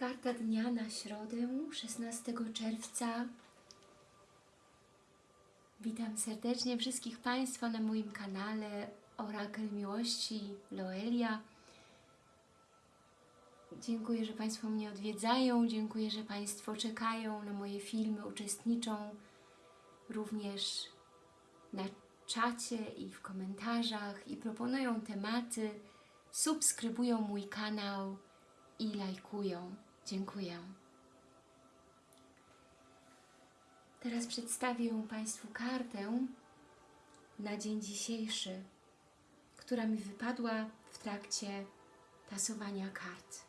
Karta dnia na środę, 16 czerwca. Witam serdecznie wszystkich Państwa na moim kanale Orakel Miłości Loelia. Dziękuję, że Państwo mnie odwiedzają, dziękuję, że Państwo czekają na moje filmy, uczestniczą również na czacie i w komentarzach i proponują tematy, subskrybują mój kanał i lajkują. Dziękuję. Teraz przedstawię Państwu kartę na dzień dzisiejszy, która mi wypadła w trakcie tasowania kart.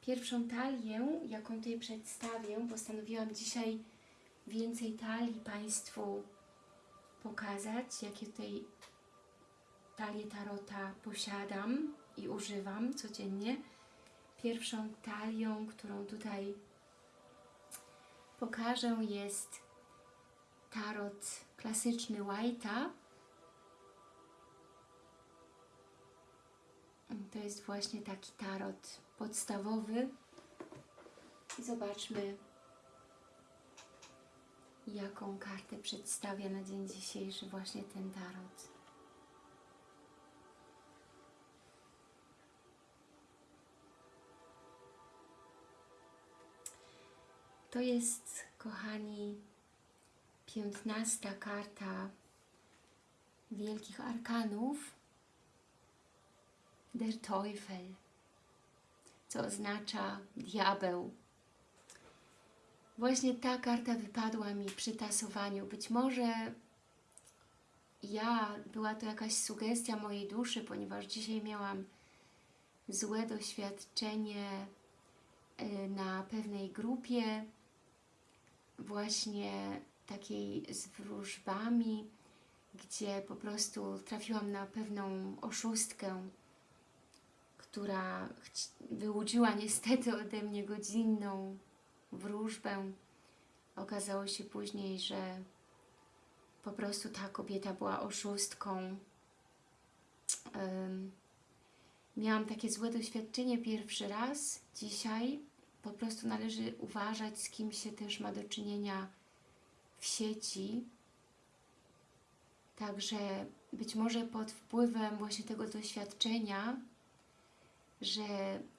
Pierwszą talię, jaką tutaj przedstawię, postanowiłam dzisiaj więcej talii Państwu pokazać, jakie tutaj talię tarota posiadam i używam codziennie. Pierwszą talią, którą tutaj pokażę jest tarot klasyczny White'a. To jest właśnie taki tarot podstawowy. I zobaczmy, jaką kartę przedstawia na dzień dzisiejszy właśnie ten tarot. To jest, kochani, piętnasta karta Wielkich Arkanów Der Teufel, co oznacza diabeł. Właśnie ta karta wypadła mi przy tasowaniu. Być może ja, była to jakaś sugestia mojej duszy, ponieważ dzisiaj miałam złe doświadczenie y, na pewnej grupie, właśnie takiej z wróżbami, gdzie po prostu trafiłam na pewną oszustkę, która wyłudziła niestety ode mnie godzinną wróżbę. Okazało się później, że po prostu ta kobieta była oszustką. Um, miałam takie złe doświadczenie pierwszy raz dzisiaj, po prostu należy uważać, z kim się też ma do czynienia w sieci. Także być może pod wpływem właśnie tego doświadczenia, że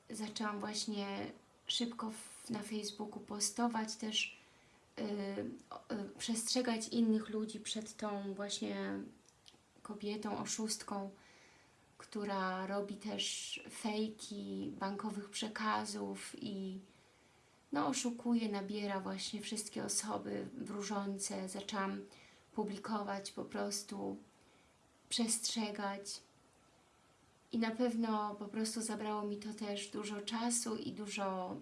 zaczęłam właśnie szybko na Facebooku postować też, yy, yy, przestrzegać innych ludzi przed tą właśnie kobietą, oszustką, która robi też fejki bankowych przekazów i no, oszukuje, nabiera właśnie wszystkie osoby wróżące. Zaczęłam publikować po prostu, przestrzegać i na pewno po prostu zabrało mi to też dużo czasu i dużo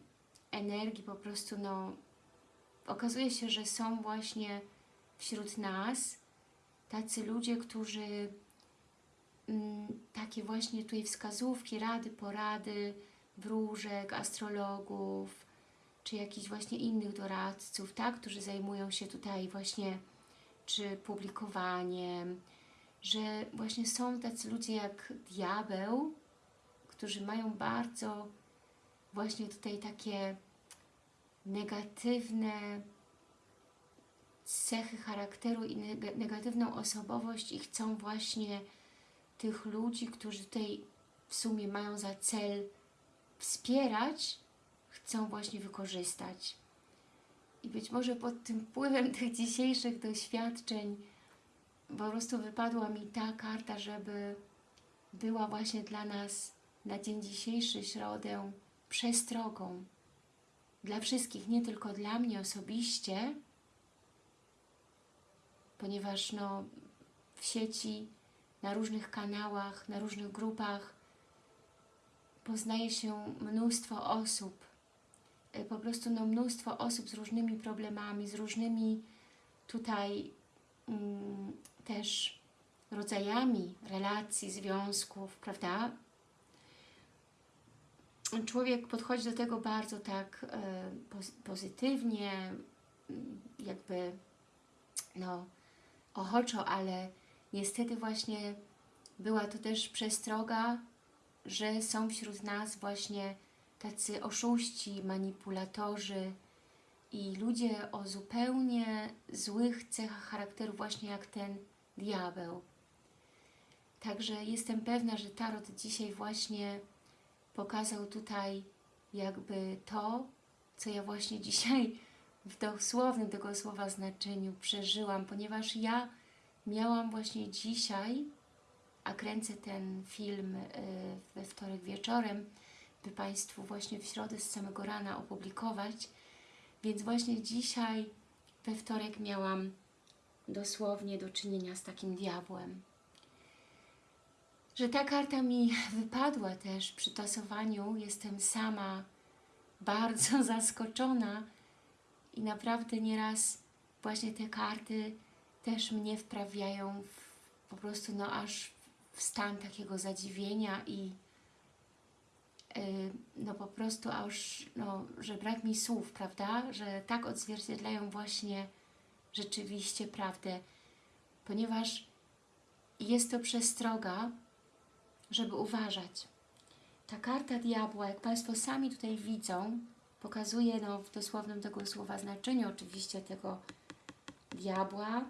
energii, po prostu no okazuje się, że są właśnie wśród nas tacy ludzie, którzy takie właśnie tutaj wskazówki, rady, porady, wróżek, astrologów, czy jakichś właśnie innych doradców, tak, którzy zajmują się tutaj właśnie czy publikowaniem, że właśnie są tacy ludzie jak diabeł, którzy mają bardzo właśnie tutaj takie negatywne cechy charakteru i negatywną osobowość i chcą właśnie tych ludzi, którzy tutaj w sumie mają za cel wspierać, chcą właśnie wykorzystać. I być może pod tym wpływem tych dzisiejszych doświadczeń po prostu wypadła mi ta karta, żeby była właśnie dla nas na dzień dzisiejszy, środę, przestrogą. Dla wszystkich, nie tylko dla mnie osobiście, ponieważ no, w sieci, na różnych kanałach, na różnych grupach poznaje się mnóstwo osób, y, po prostu no, mnóstwo osób z różnymi problemami, z różnymi tutaj mm, też rodzajami relacji, związków, prawda? Człowiek podchodzi do tego bardzo tak e, pozytywnie, jakby no ochoczo, ale niestety właśnie była to też przestroga, że są wśród nas właśnie tacy oszuści, manipulatorzy i ludzie o zupełnie złych cechach charakteru, właśnie jak ten diabeł. Także jestem pewna, że Tarot dzisiaj właśnie pokazał tutaj jakby to, co ja właśnie dzisiaj w dosłownym tego słowa znaczeniu przeżyłam, ponieważ ja miałam właśnie dzisiaj, a kręcę ten film y, we wtorek wieczorem, by Państwu właśnie w środę z samego rana opublikować, więc właśnie dzisiaj we wtorek miałam dosłownie do czynienia z takim diabłem. Że ta karta mi wypadła też przy tasowaniu, jestem sama bardzo zaskoczona i naprawdę nieraz właśnie te karty też mnie wprawiają w, po prostu no aż w stan takiego zadziwienia i yy, no po prostu aż, no, że brak mi słów, prawda, że tak odzwierciedlają właśnie rzeczywiście prawdę, ponieważ jest to przestroga, żeby uważać. Ta karta diabła, jak Państwo sami tutaj widzą, pokazuje no, w dosłownym tego słowa znaczeniu oczywiście tego diabła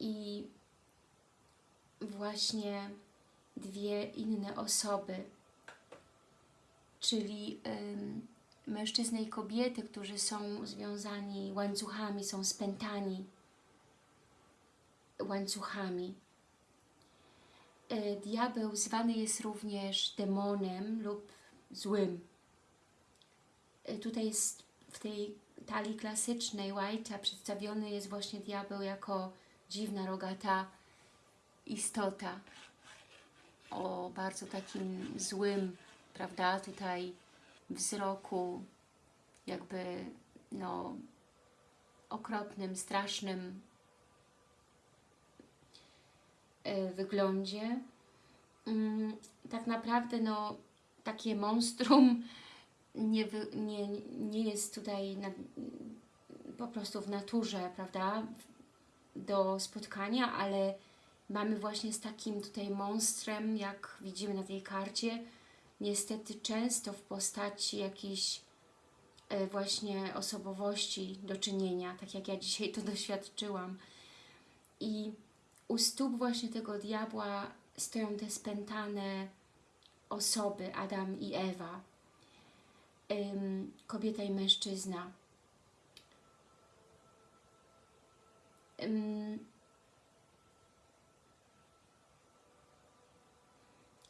i właśnie dwie inne osoby, czyli mężczyznę i kobiety, którzy są związani łańcuchami, są spętani łańcuchami. E, diabeł zwany jest również demonem lub złym. E, tutaj jest w tej talii klasycznej White'a przedstawiony jest właśnie diabeł jako dziwna, rogata istota o bardzo takim złym, prawda, tutaj wzroku, jakby no okropnym, strasznym e, wyglądzie. Mm, tak naprawdę no takie monstrum nie, nie, nie jest tutaj na, po prostu w naturze, prawda, do spotkania, ale mamy właśnie z takim tutaj monstrem, jak widzimy na tej karcie, niestety często w postaci jakiejś e, właśnie osobowości do czynienia, tak jak ja dzisiaj to doświadczyłam. I u stóp właśnie tego diabła stoją te spętane osoby, Adam i Ewa, kobieta i mężczyzna.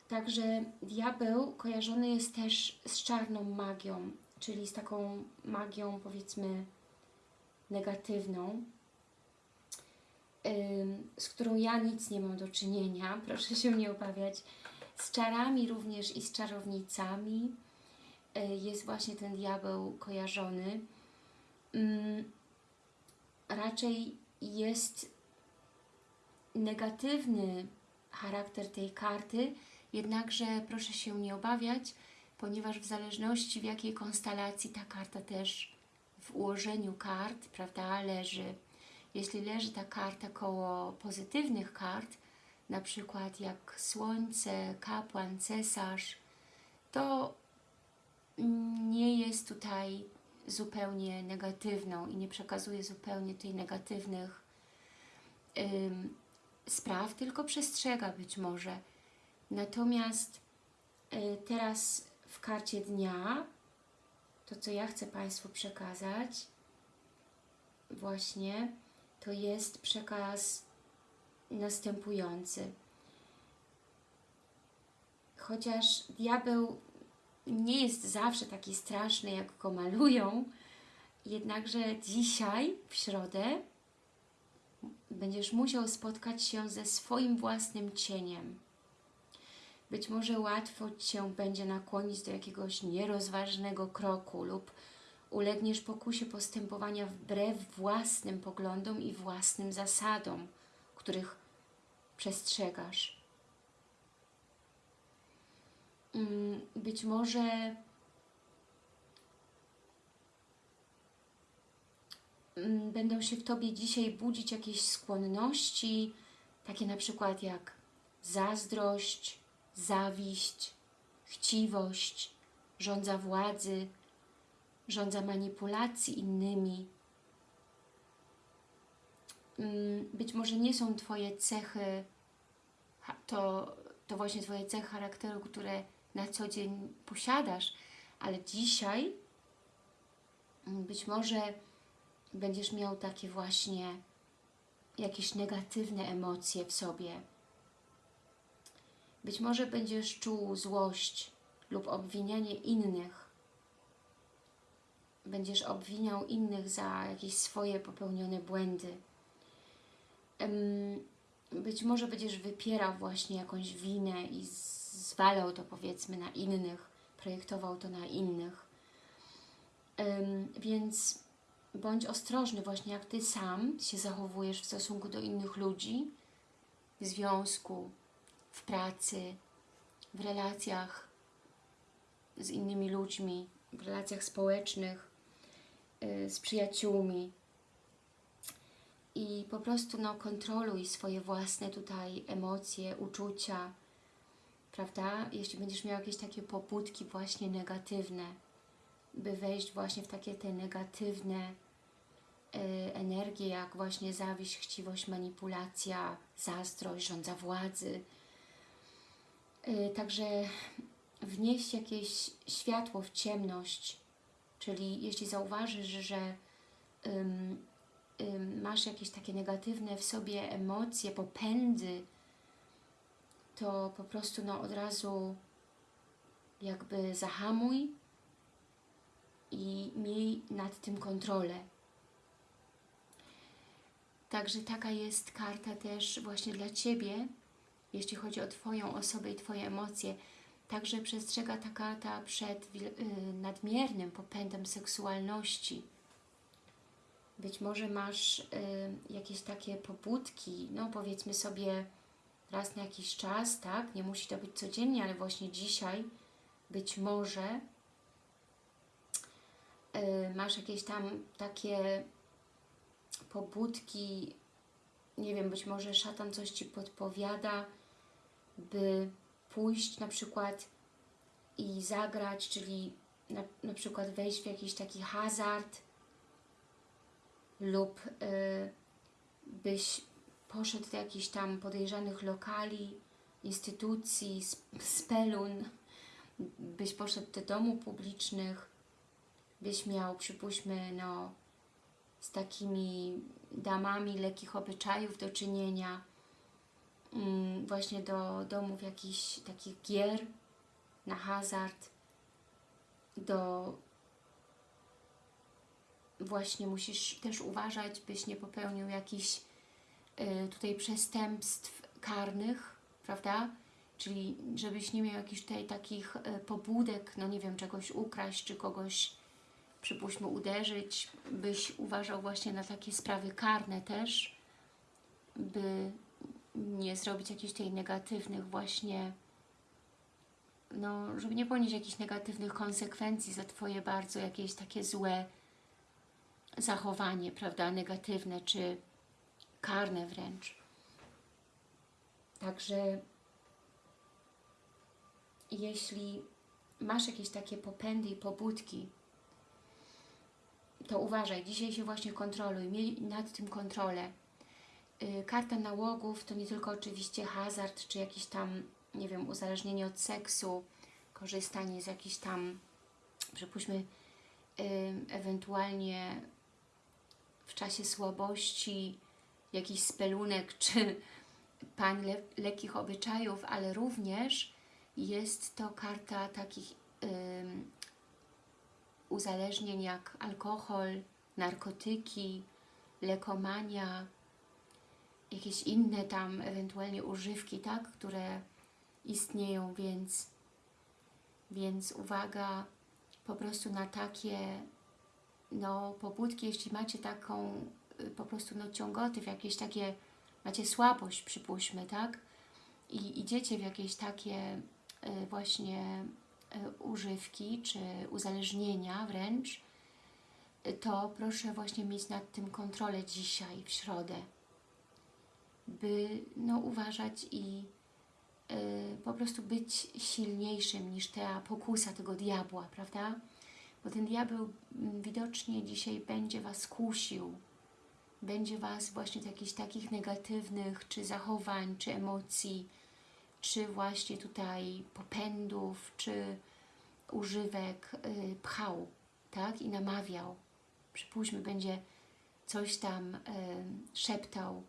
Także diabeł kojarzony jest też z czarną magią, czyli z taką magią powiedzmy negatywną, z którą ja nic nie mam do czynienia, proszę się nie obawiać. Z czarami również i z czarownicami jest właśnie ten diabeł kojarzony. Raczej jest negatywny charakter tej karty, Jednakże proszę się nie obawiać, ponieważ w zależności w jakiej konstelacji ta karta też w ułożeniu kart, prawda, leży. Jeśli leży ta karta koło pozytywnych kart, na przykład jak Słońce, Kapłan, Cesarz, to nie jest tutaj zupełnie negatywną i nie przekazuje zupełnie tej negatywnych ym, spraw, tylko przestrzega być może Natomiast y, teraz w karcie dnia, to co ja chcę Państwu przekazać, właśnie, to jest przekaz następujący. Chociaż diabeł nie jest zawsze taki straszny, jak go malują, jednakże dzisiaj, w środę, będziesz musiał spotkać się ze swoim własnym cieniem. Być może łatwo Cię będzie nakłonić do jakiegoś nierozważnego kroku lub ulegniesz pokusie postępowania wbrew własnym poglądom i własnym zasadom, których przestrzegasz. Mm, być może mm, będą się w Tobie dzisiaj budzić jakieś skłonności, takie na przykład jak zazdrość, zawiść, chciwość, żądza władzy, żądza manipulacji innymi. Mm, Być może nie są Twoje cechy, to, to właśnie Twoje cechy charakteru, które na co dzień posiadasz, ale dzisiaj mm, być może będziesz miał takie właśnie jakieś negatywne emocje w sobie. Być może będziesz czuł złość lub obwinianie innych. Będziesz obwiniał innych za jakieś swoje popełnione błędy. Być może będziesz wypierał właśnie jakąś winę i zwalał to powiedzmy na innych, projektował to na innych. Więc bądź ostrożny właśnie jak Ty sam się zachowujesz w stosunku do innych ludzi, w związku, w pracy, w relacjach z innymi ludźmi, w relacjach społecznych, y, z przyjaciółmi. I po prostu no, kontroluj swoje własne tutaj emocje, uczucia, prawda? Jeśli będziesz miał jakieś takie pobudki właśnie negatywne, by wejść właśnie w takie te negatywne y, energie, jak właśnie zawiść, chciwość, manipulacja, zazdrość, żądza władzy. Y, Także wnieść jakieś światło w ciemność, czyli jeśli zauważysz, że ym, masz jakieś takie negatywne w sobie emocje, popędy, to po prostu no, od razu jakby zahamuj i miej nad tym kontrolę. Także taka jest karta też właśnie dla Ciebie, jeśli chodzi o Twoją osobę i Twoje emocje. Także przestrzega ta karta przed y, nadmiernym popędem seksualności. Być może masz y, jakieś takie pobudki, no powiedzmy sobie raz na jakiś czas, tak? Nie musi to być codziennie, ale właśnie dzisiaj być może y, masz jakieś tam takie pobudki, nie wiem, być może szatan coś Ci podpowiada, by pójść na przykład i zagrać, czyli na, na przykład wejść w jakiś taki hazard lub y, byś poszedł do jakichś tam podejrzanych lokali, instytucji, sp- spelun, byś poszedł do domów publicznych, byś miał, przypuśćmy, no, z takimi damami lekkich obyczajów do czynienia, mm, właśnie do domów jakichś takich gier na hazard, do właśnie musisz też uważać, byś nie popełnił jakichś tutaj przestępstw karnych, prawda? Czyli żebyś nie miał jakichś tutaj takich y, pobudek, no nie wiem, czegoś ukraść, czy kogoś przypuśćmy uderzyć, byś uważał właśnie na takie sprawy karne też, by nie zrobić jakichś tej negatywnych właśnie, no, żeby nie ponieść jakichś negatywnych konsekwencji za Twoje bardzo jakieś takie złe zachowanie, prawda, negatywne czy karne wręcz. Także jeśli masz jakieś takie popędy i pobudki, to uważaj, dzisiaj się właśnie kontroluj, miej nad tym kontrolę. Yy, Karta nałogów to nie tylko oczywiście hazard, czy jakiś tam, nie wiem, uzależnienie od seksu, korzystanie z jakichś tam, przypuśćmy, yy, ewentualnie w czasie słabości jakiś spelunek, czy pań le lekkich obyczajów, ale również jest to karta takich uzależnień jak alkohol, narkotyki, lekomania, jakieś inne tam ewentualnie używki, tak, które istnieją, więc, więc uwaga po prostu na takie no, pobudki, jeśli macie taką po prostu no, ciągoty, w jakieś takie, macie słabość, przypuśćmy, tak, i idziecie w jakieś takie y, właśnie y, używki, czy uzależnienia wręcz, y, to proszę właśnie mieć nad tym kontrolę dzisiaj, w środę, by no, uważać i y, po prostu być silniejszym niż ta pokusa tego diabła, prawda? Bo ten diabeł mm, widocznie dzisiaj będzie Was kusił, będzie Was właśnie do jakichś takich negatywnych czy zachowań, czy emocji, czy właśnie tutaj popędów, czy używek y, pchał, tak? I namawiał. Przypuśćmy, będzie coś tam y, szeptał,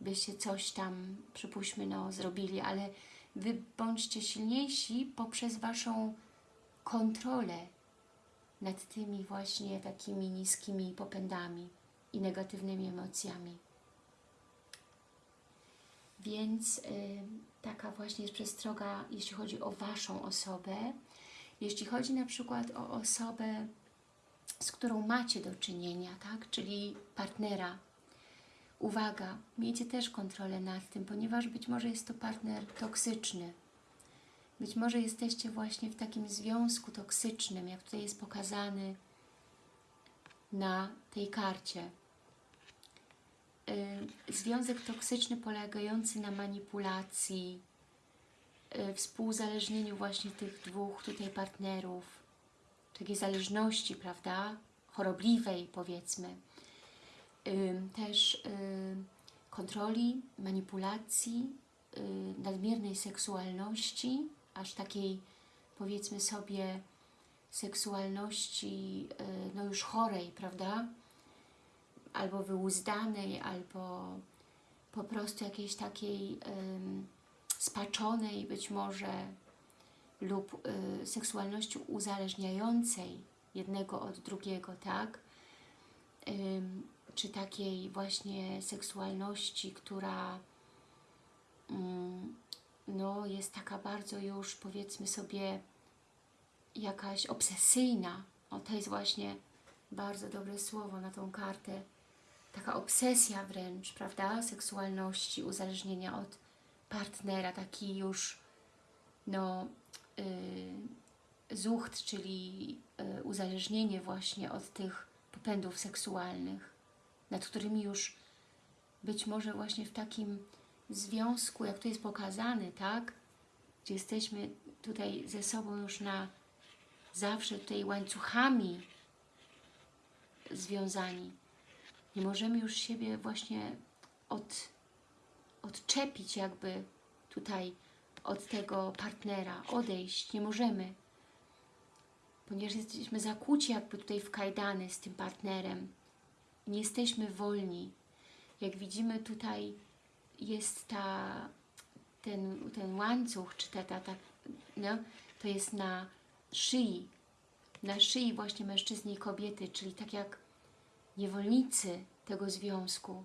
byście coś tam, przypuśćmy, no, zrobili, ale Wy bądźcie silniejsi poprzez Waszą kontrolę nad tymi właśnie takimi niskimi popędami i negatywnymi emocjami. Więc y, taka właśnie jest przestroga, jeśli chodzi o Waszą osobę. Jeśli chodzi na przykład o osobę, z którą macie do czynienia, tak? czyli partnera, uwaga, miejcie też kontrolę nad tym, ponieważ być może jest to partner toksyczny. Być może jesteście właśnie w takim związku toksycznym, jak tutaj jest pokazany na tej karcie. Y, Związek toksyczny polegający na manipulacji, y, współzależnieniu właśnie tych dwóch tutaj partnerów, takiej zależności, prawda, chorobliwej powiedzmy, y, też kontroli, manipulacji, nadmiernej seksualności, aż takiej powiedzmy sobie seksualności no już chorej, prawda, albo wyuzdanej, albo po prostu jakiejś takiej ym, spaczonej być może lub y, seksualności uzależniającej jednego od drugiego, tak? Czy takiej właśnie seksualności, która ym, no, jest taka bardzo już powiedzmy sobie jakaś obsesyjna. O, to jest właśnie bardzo dobre słowo na tą kartę. Taka obsesja wręcz, prawda? Seksualności, uzależnienia od partnera, taki już no, yy, zucht, czyli yy, uzależnienie właśnie od tych popędów seksualnych, nad którymi już być może właśnie w takim związku, jak tu jest pokazany, tak? Gdzie jesteśmy tutaj ze sobą już na zawsze tutaj łańcuchami związani. Nie możemy już siebie właśnie od, odczepić jakby tutaj od tego partnera, odejść. Nie możemy, ponieważ jesteśmy zakłuci jakby tutaj w kajdany z tym partnerem. Nie jesteśmy wolni. Jak widzimy tutaj jest ta, ten, ten łańcuch, czy ta, ta, ta no, to jest na szyi, na szyi właśnie mężczyzny i kobiety, czyli tak jak niewolnicy tego związku,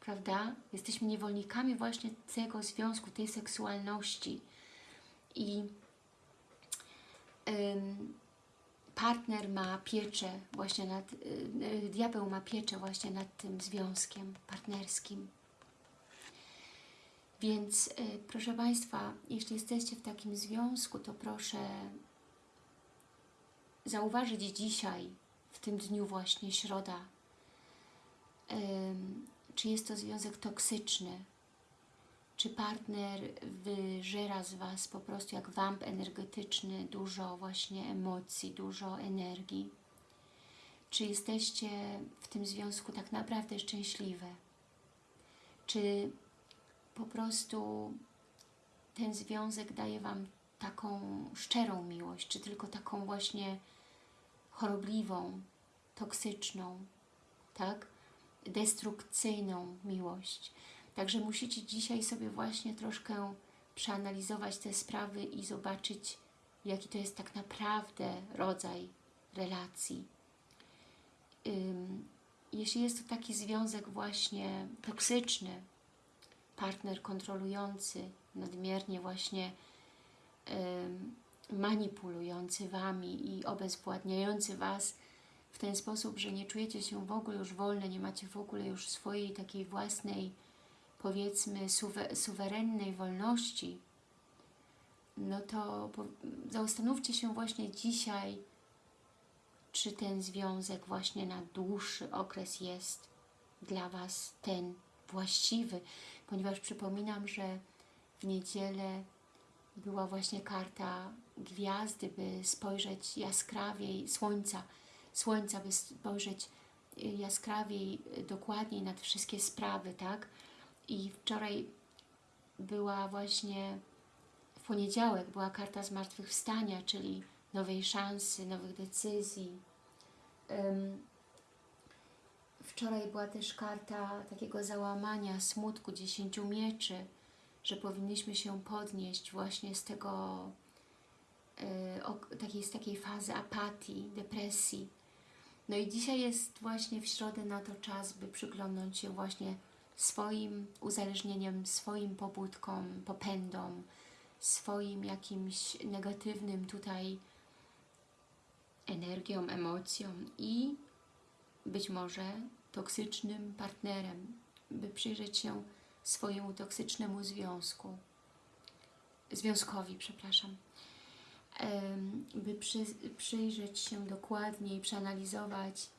prawda? Jesteśmy niewolnikami właśnie tego związku, tej seksualności i ym, partner ma pieczę właśnie nad, yy, diabeł ma pieczę właśnie nad tym związkiem partnerskim. Więc y, proszę Państwa, jeśli jesteście w takim związku, to proszę zauważyć dzisiaj, w tym dniu właśnie środa, czy jest to związek toksyczny, czy partner wyżera z Was po prostu jak wamp energetyczny, dużo właśnie emocji, dużo energii. Czy jesteście w tym związku tak naprawdę szczęśliwe? Czy po prostu ten związek daje Wam taką szczerą miłość, czy tylko taką właśnie chorobliwą, toksyczną, tak? destrukcyjną miłość. Także musicie dzisiaj sobie właśnie troszkę przeanalizować te sprawy i zobaczyć, jaki to jest tak naprawdę rodzaj relacji. Jeśli jest to taki związek właśnie toksyczny, partner kontrolujący, nadmiernie właśnie manipulujący Wami i obezwładniający Was w ten sposób, że nie czujecie się w ogóle już wolne, nie macie w ogóle już swojej takiej własnej, powiedzmy, suwe, suwerennej wolności, no to zastanówcie się właśnie dzisiaj, czy ten związek właśnie na dłuższy okres jest dla Was ten właściwy, ponieważ przypominam, że w niedzielę była właśnie karta gwiazdy, by spojrzeć jaskrawiej, słońca, słońca, by spojrzeć y, jaskrawiej, y, dokładniej na te wszystkie sprawy, tak? I wczoraj była właśnie, w poniedziałek była karta zmartwychwstania, czyli nowej szansy, nowych decyzji. Wczoraj była też karta takiego załamania, smutku, dziesięciu mieczy, że powinniśmy się podnieść właśnie z tego, y, ok- takiej, z takiej fazy apatii, depresji. No i dzisiaj jest właśnie w środę na to czas, by przyglądnąć się właśnie swoim uzależnieniem, swoim pobudkom, popędom, swoim jakimś negatywnym tutaj energią, emocją i być może toksycznym partnerem, by przyjrzeć się swojemu toksycznemu związku, związkowi, przepraszam, by przy, przyjrzeć się dokładniej, przeanalizować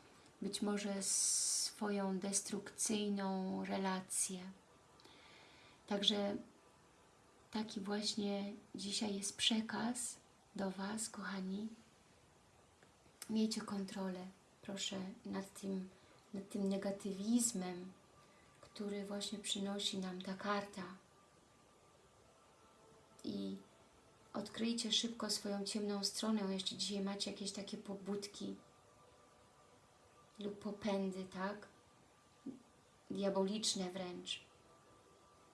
być może swoją destrukcyjną relację. Także taki właśnie dzisiaj jest przekaz do Was, kochani. Miejcie kontrolę, proszę, nad tym, nad tym negatywizmem, który właśnie przynosi nam ta karta. I odkryjcie szybko swoją ciemną stronę, jeśli dzisiaj macie jakieś takie pobudki lub popędy, tak? Diaboliczne wręcz.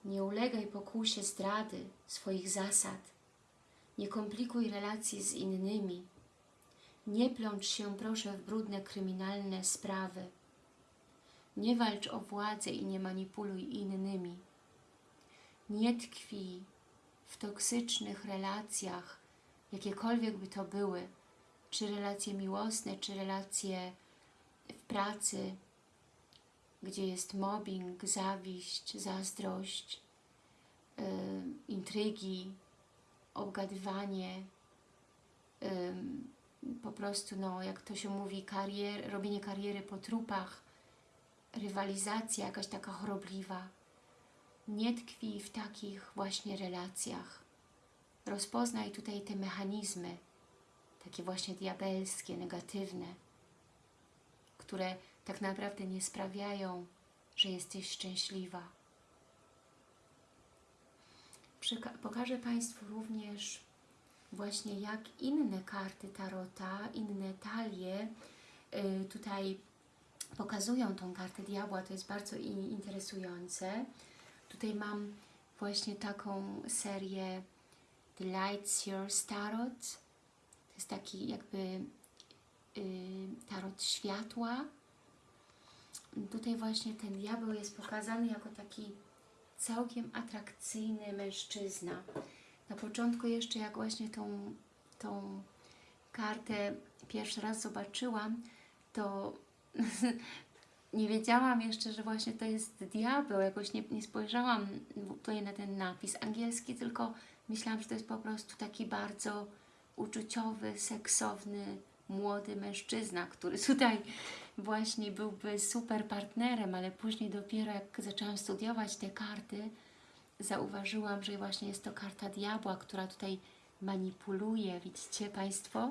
Nie ulegaj pokusie zdrady swoich zasad. Nie komplikuj relacji z innymi. Nie plącz się, proszę, w brudne, kryminalne sprawy. Nie walcz o władzę i nie manipuluj innymi. Nie tkwi w toksycznych relacjach, jakiekolwiek by to były, czy relacje miłosne, czy relacje w pracy, gdzie jest mobbing, zawiść, zazdrość, yy, intrygi, obgadywanie, yy, po prostu, no, jak to się mówi, karier, robienie kariery po trupach, rywalizacja jakaś taka chorobliwa. Nie tkwi w takich właśnie relacjach. Rozpoznaj tutaj te mechanizmy, takie właśnie diabelskie, negatywne, które tak naprawdę nie sprawiają, że jesteś szczęśliwa. Pokażę Państwu również właśnie jak inne karty Tarota, inne talie yy, tutaj pokazują tą kartę diabła, to jest bardzo interesujące. Tutaj mam właśnie taką serię The Lights Yours Tarot. To jest taki jakby yy, tarot światła. Tutaj właśnie ten diabeł jest pokazany jako taki całkiem atrakcyjny mężczyzna. Na początku jeszcze jak właśnie tą, tą kartę pierwszy raz zobaczyłam, to nie wiedziałam jeszcze, że właśnie to jest diabeł. Jakoś nie, nie spojrzałam tutaj na ten napis angielski, tylko myślałam, że to jest po prostu taki bardzo uczuciowy, seksowny, młody mężczyzna, który tutaj właśnie byłby super partnerem, ale później dopiero jak zaczęłam studiować te karty, zauważyłam, że właśnie jest to karta diabła, która tutaj manipuluje, widzicie Państwo?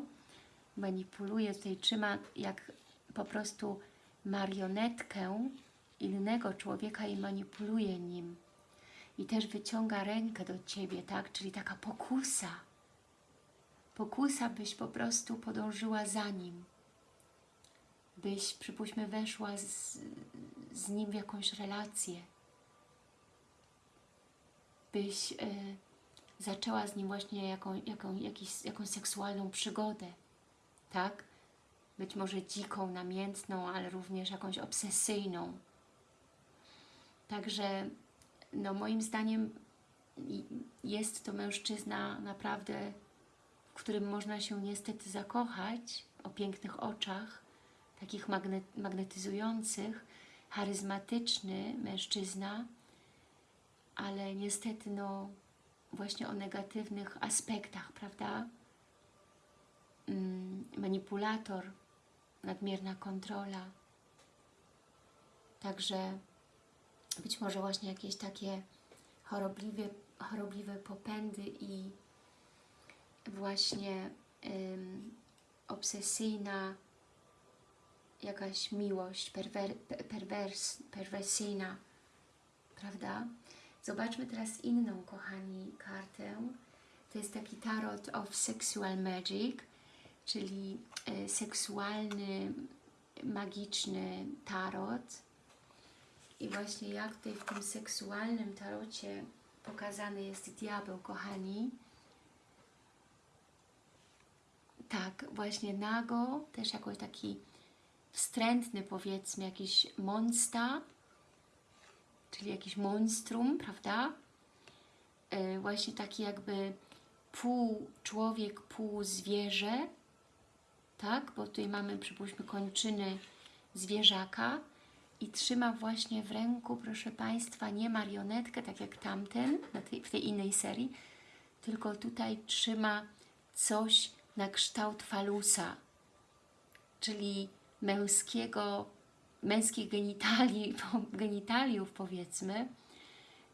Manipuluje, tutaj trzyma jak po prostu marionetkę innego człowieka i manipuluje nim. I też wyciąga rękę do Ciebie, tak? Czyli taka pokusa. Pokusa, byś po prostu podążyła za nim. Byś, przypuśćmy, weszła z, z nim w jakąś relację. Byś y, zaczęła z nim właśnie jaką, jaką, jakiś, jakąś seksualną przygodę. Tak? Być może dziką, namiętną, ale również jakąś obsesyjną. Także no moim zdaniem jest to mężczyzna naprawdę, w którym można się niestety zakochać, o pięknych oczach, takich magne magnetyzujących, charyzmatyczny mężczyzna, ale niestety no właśnie o negatywnych aspektach, prawda? Mm, manipulator, nadmierna kontrola. Także być może właśnie jakieś takie chorobliwie chorobliwe popędy i właśnie obsesyjna jakaś miłość perwer, pe- perwers, perwersyjna, prawda? Zobaczmy teraz inną, kochani, kartę. To jest taki tarot of sexual magic, czyli e, seksualny, magiczny tarot. I właśnie jak tutaj w tym seksualnym tarocie pokazany jest diabeł, kochani. Tak, właśnie nago, też jako taki wstrętny powiedzmy, jakiś monsta, czyli jakiś monstrum, prawda? E, właśnie taki jakby pół człowiek, pół zwierzę, tak? Bo tutaj mamy, przypuśćmy, kończyny zwierzaka i trzyma właśnie w ręku, proszę Państwa, nie marionetkę, tak jak tamten w tej innej serii, tylko tutaj trzyma coś na kształt falusa, czyli męskiego, męskich genitali, genitaliów powiedzmy,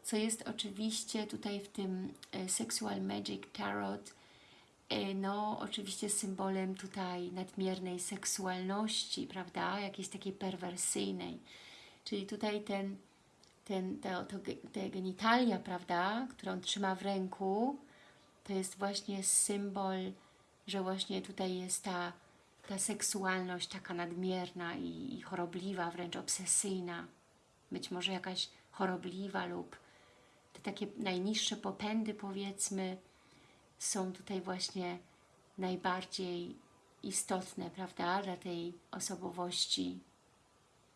co jest oczywiście tutaj w tym e, Sexual Magic Tarot no oczywiście symbolem tutaj nadmiernej seksualności, prawda, jakiejś takiej perwersyjnej, czyli tutaj ten, ten, to, to, te genitalia, prawda, które on trzyma w ręku, to jest właśnie symbol, że właśnie tutaj jest ta, ta seksualność taka nadmierna i, i chorobliwa, wręcz obsesyjna, być może jakaś chorobliwa lub te takie najniższe popędy powiedzmy są tutaj właśnie najbardziej istotne, prawda, dla tej osobowości,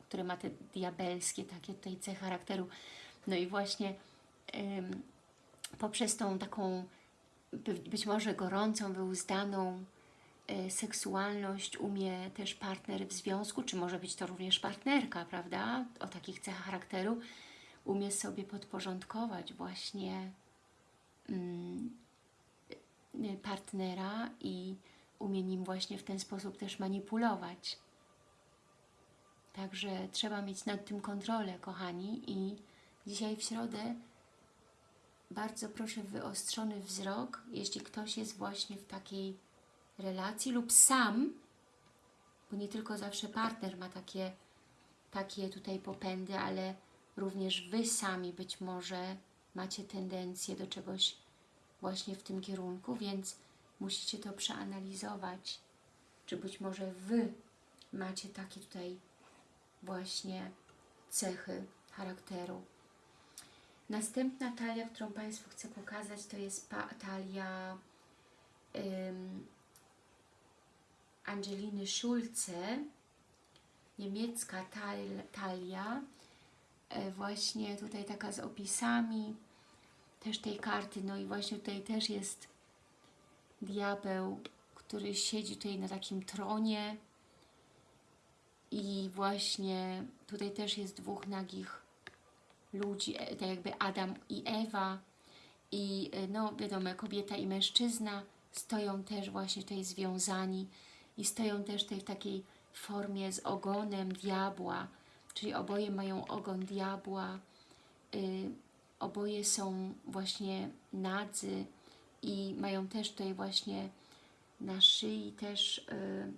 które ma te diabelskie takie tutaj cechy charakteru. No i właśnie ym, poprzez tą taką by- być może gorącą, wyuzdaną e, seksualność umie też partner w związku, czy może być to również partnerka, prawda, o takich cechach charakteru, umie sobie podporządkować właśnie mm, y, partnera i umie nim właśnie w ten sposób też manipulować. Także trzeba mieć nad tym kontrolę, kochani, i dzisiaj w środę bardzo proszę wyostrzony wzrok, jeśli ktoś jest właśnie w takiej relacji lub sam, bo nie tylko zawsze partner ma takie, takie tutaj popędy, ale również Wy sami być może macie tendencję do czegoś właśnie w tym kierunku, więc musicie to przeanalizować, czy być może Wy macie takie tutaj właśnie cechy charakteru. Następna talia, którą Państwu chcę pokazać, to jest talia ym, Angeliny Schulze, niemiecka tal, talia, e, właśnie tutaj taka z opisami też tej karty, no i właśnie tutaj też jest diabeł, który siedzi tutaj na takim tronie i właśnie tutaj też jest dwóch nagich ludzi, e, tak jakby Adam i Ewa. I e, no wiadomo, kobieta i mężczyzna stoją też właśnie tutaj związani i stoją też tutaj w takiej formie z ogonem diabła, czyli oboje mają ogon diabła, y, oboje są właśnie nadzy i mają też tutaj właśnie na szyi też y,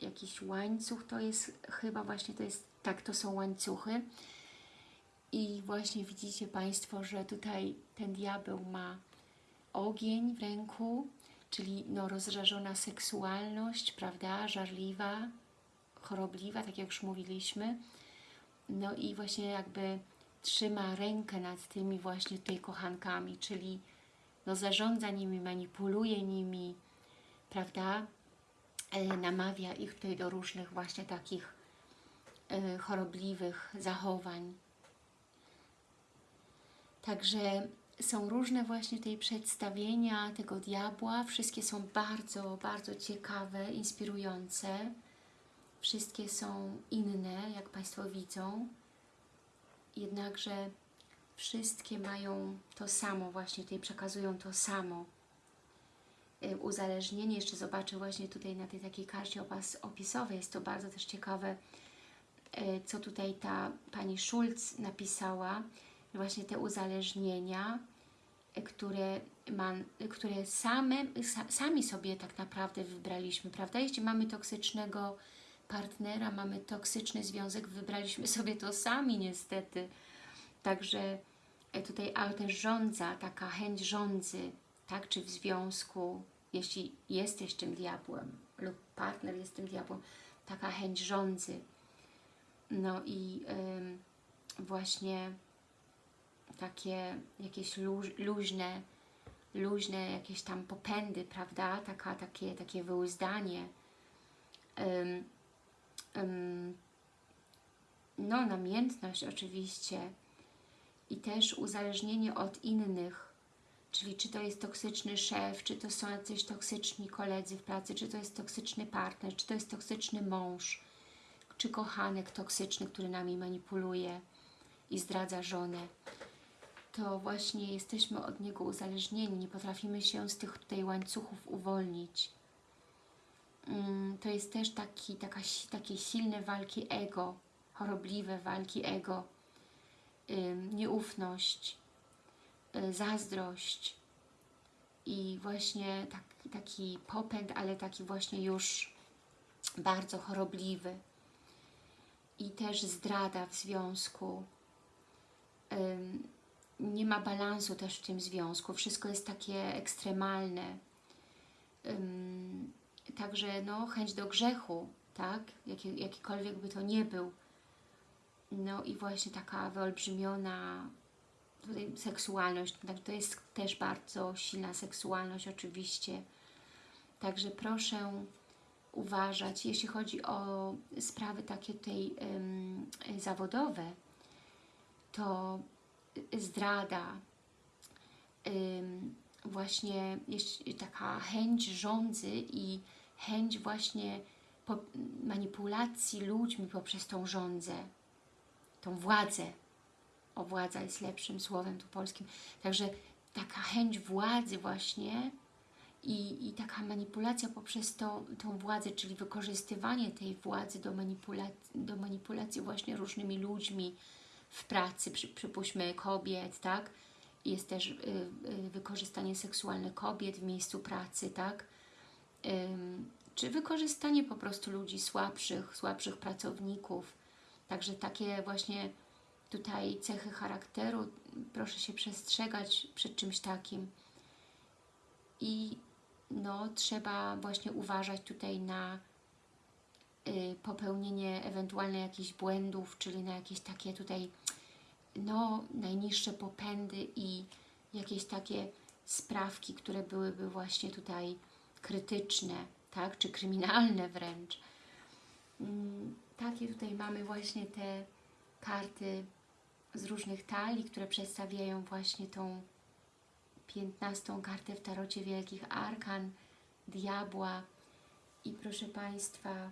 jakiś łańcuch, to jest chyba właśnie, to jest, tak, to są łańcuchy, i właśnie widzicie Państwo, że tutaj ten diabeł ma ogień w ręku, czyli no, rozżarzona seksualność, prawda, żarliwa, chorobliwa, tak jak już mówiliśmy. No i właśnie jakby trzyma rękę nad tymi właśnie tutaj kochankami, czyli no, zarządza nimi, manipuluje nimi, prawda, e, namawia ich tutaj do różnych właśnie takich e, chorobliwych zachowań. Także są różne właśnie tutaj przedstawienia tego diabła. Wszystkie są bardzo, bardzo ciekawe, inspirujące. Wszystkie są inne, jak Państwo widzą. Jednakże wszystkie mają to samo, właśnie tutaj przekazują to samo. Y, Uzależnienie, jeszcze zobaczę właśnie tutaj na tej takiej karcie opisowej, jest to bardzo też ciekawe, y, co tutaj ta Pani Schulz napisała, właśnie te uzależnienia e, które, man, które same, sa, sami sobie tak naprawdę wybraliśmy, prawda? Jeśli mamy toksycznego partnera, mamy toksyczny związek, wybraliśmy sobie to sami niestety. Także e, tutaj, ale też rządza, taka chęć rządzy, tak, czy w związku, jeśli jesteś tym diabłem lub partner jest tym diabłem, taka chęć rządzy. No i właśnie takie jakieś luź, luźne, luźne jakieś tam popędy, prawda? Taka, takie, takie wyuzdanie. Ym, no, namiętność oczywiście i też uzależnienie od innych, czyli czy to jest toksyczny szef, czy to są jacyś toksyczni koledzy w pracy, czy to jest toksyczny partner, czy to jest toksyczny mąż, czy kochanek toksyczny, który nami manipuluje i zdradza żonę, to właśnie jesteśmy od niego uzależnieni, nie potrafimy się z tych tutaj łańcuchów uwolnić. Mm, to jest też taki, taka, takie silne walki ego, chorobliwe walki ego, nieufność, y, zazdrość i właśnie taki, taki popęd, ale taki właśnie już bardzo chorobliwy i też zdrada w związku. Nie ma balansu też w tym związku, wszystko jest takie ekstremalne. Także no, chęć do grzechu, tak? Jaki, jakikolwiek by to nie był. No i właśnie taka wyolbrzymiona tutaj seksualność, tak, to jest też bardzo silna seksualność oczywiście. Także proszę uważać, jeśli chodzi o sprawy takie tutaj ym, zawodowe, to zdrada, ym, właśnie taka chęć rządzy i chęć właśnie manipulacji ludźmi poprzez tą rządzę, tą władzę. O, władza jest lepszym słowem tu polskim. Także taka chęć władzy właśnie i, i taka manipulacja poprzez to, tą władzę, czyli wykorzystywanie tej władzy do, manipulacji, do manipulacji właśnie różnymi ludźmi w pracy, przy, przypuśćmy kobiet, tak? Jest też y, y, wykorzystanie seksualne kobiet w miejscu pracy, tak? Czy wykorzystanie po prostu ludzi słabszych, słabszych pracowników. Także takie właśnie tutaj cechy charakteru, proszę się przestrzegać przed czymś takim. I no, trzeba właśnie uważać tutaj na y, popełnienie ewentualnie jakichś błędów, czyli na jakieś takie tutaj no, najniższe popędy i jakieś takie sprawki, które byłyby właśnie tutaj krytyczne, tak, czy kryminalne wręcz. Mm, takie tutaj mamy właśnie te karty z różnych talii, które przedstawiają właśnie tą piętnastą kartę w tarocie Wielkich Arkan, Diabła. I proszę Państwa,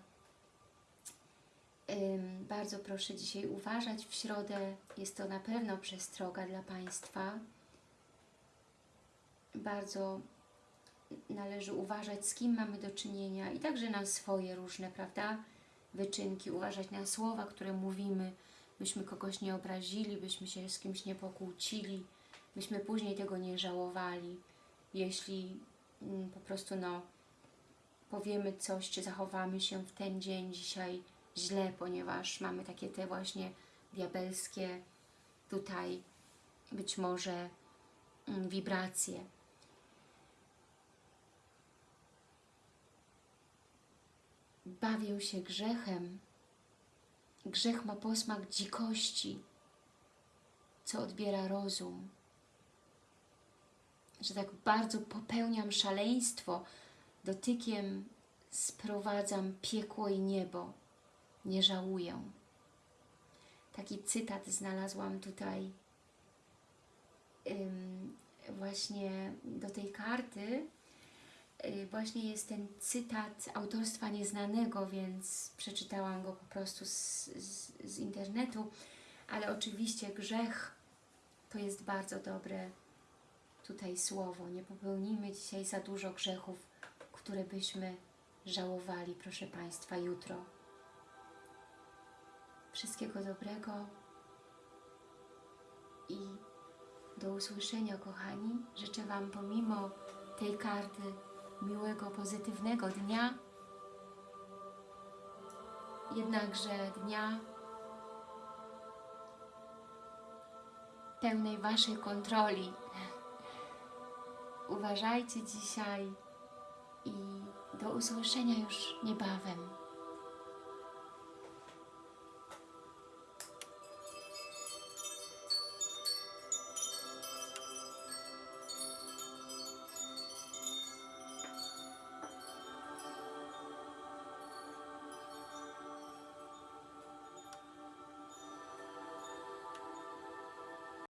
bardzo proszę dzisiaj uważać w środę, jest to na pewno przestroga dla Państwa, bardzo należy uważać, z kim mamy do czynienia i także na swoje różne, prawda, wyczynki, uważać na słowa, które mówimy, byśmy kogoś nie obrazili, byśmy się z kimś nie pokłócili, byśmy później tego nie żałowali, jeśli mm, po prostu no, powiemy coś, czy zachowamy się w ten dzień dzisiaj źle, ponieważ mamy takie te właśnie diabelskie tutaj być może mm, wibracje. Bawię się grzechem. Grzech ma posmak dzikości, co odbiera rozum że tak bardzo popełniam szaleństwo, dotykiem sprowadzam piekło i niebo, nie żałuję. Taki cytat znalazłam tutaj ym, właśnie do tej karty. Yy, właśnie jest ten cytat autorstwa nieznanego, więc przeczytałam go po prostu z, z, z internetu, ale oczywiście grzech to jest bardzo dobre tutaj słowo. Nie popełnijmy dzisiaj za dużo grzechów, które byśmy żałowali, proszę Państwa, jutro. Wszystkiego dobrego i Do usłyszenia, kochani. Życzę Wam pomimo tej karty miłego, pozytywnego dnia, jednakże dnia pełnej Waszej kontroli. Uważajcie dzisiaj i do usłyszenia już niebawem.